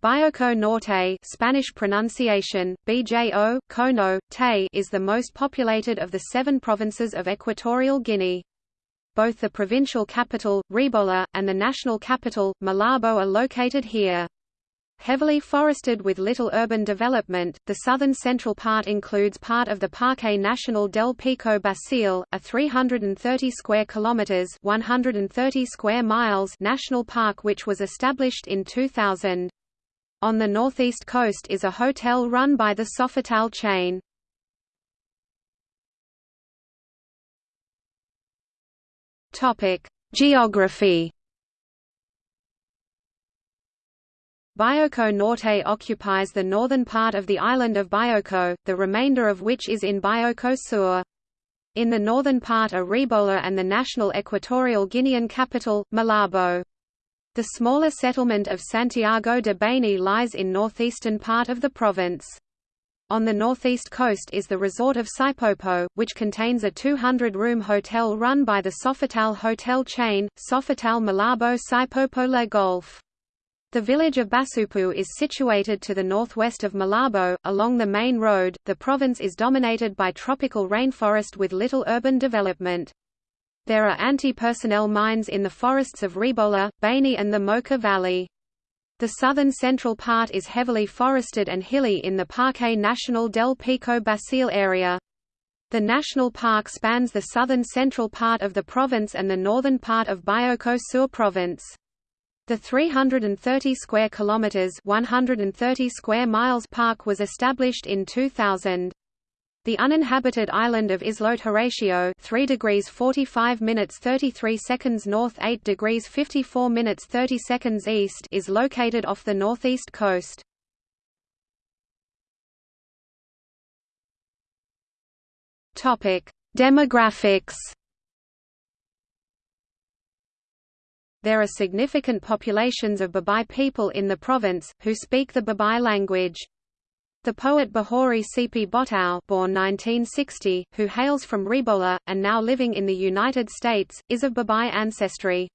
Bioko Norte Spanish pronunciation, Bjo, Kono, Te is the most populated of the seven provinces of Equatorial Guinea. Both the provincial capital, Rebola, and the national capital, Malabo are located here. Heavily forested with little urban development, the southern central part includes part of the Parque Nacional del Pico Basile, a 330 square kilometers (130 square miles) national park which was established in 2000. On the northeast coast is a hotel run by the Sofitel chain. Topic: Geography. Bioko Norte occupies the northern part of the island of Bioko, the remainder of which is in Bioko Sur. In the northern part are Rebola and the national equatorial Guinean capital, Malabo. The smaller settlement of Santiago de Baney lies in northeastern part of the province. On the northeast coast is the resort of Sipopo, which contains a 200-room hotel run by the Sofitel hotel chain, Sofitel Malabo Sipopo Le Golf. The village of Basupu is situated to the northwest of Malabo, along the main road. The province is dominated by tropical rainforest with little urban development. There are anti-personnel mines in the forests of Rebola, Baney and the Moca Valley. The southern central part is heavily forested and hilly in the Parque Nacional del Pico Basile area. The national park spans the southern central part of the province and the northern part of Bioko Sur province. The 330 square kilometers, 130 square miles park was established in 2000. The uninhabited island of Islote Horatio 3 degrees 45 minutes 33 seconds north 8 degrees 54 minutes 30 seconds east is located off the northeast coast. Demographics. There are significant populations of Bubi people in the province, who speak the Bubi language. The poet Bahori Sipi Botau born 1960, who hails from Rebola, and now living in the United States, is of Bubi ancestry.